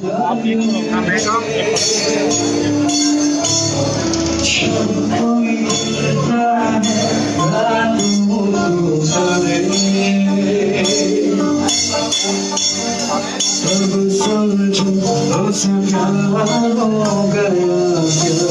làm mẹ con Hãy subscribe cho kênh Ghiền Mì Gõ Để không bỏ lỡ những video hấp dẫn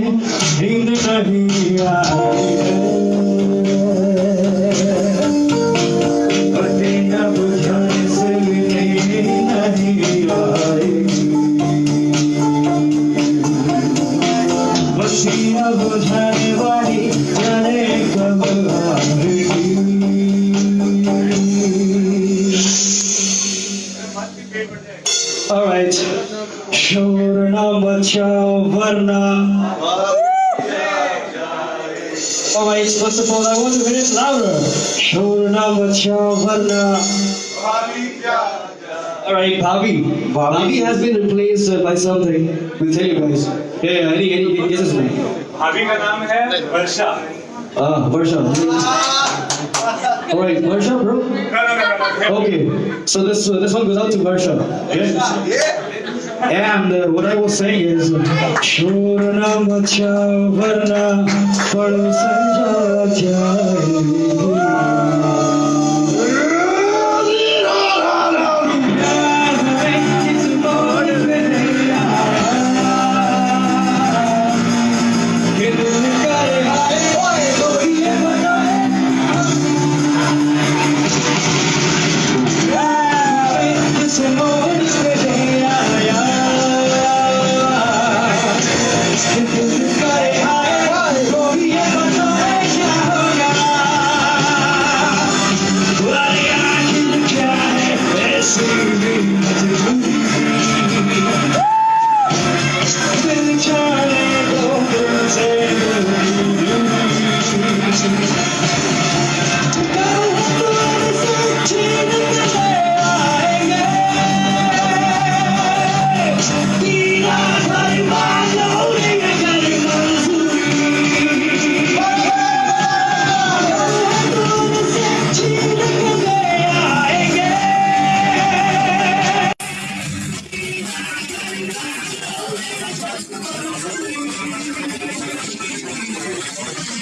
नींद नहीं आई बुझाने वाली जाने कब आएगी बात भी पेड़ बढ़ आएगी All right. Shurna Bachao Varna. All right, first of all, I want to hear it louder. Shurna Bachao Varna. All right, Bhavi. Bhavi has been replaced uh, by something. We'll tell you guys. Yeah, yeah, any, any guesses, man? भाभी का नाम है वर्षा Ah, Varsha. All right, Varsha, bro. No, no, no. Okay, so this uh, this one goes out to Varsha. Okay? And uh, what I was saying is, Shurna Macha Varna Padu Sanja 这孤独的深情的爱，你的头发浓烈，越看越含蓄。这孤独的深情的爱，你的头发浓烈，越看越含蓄。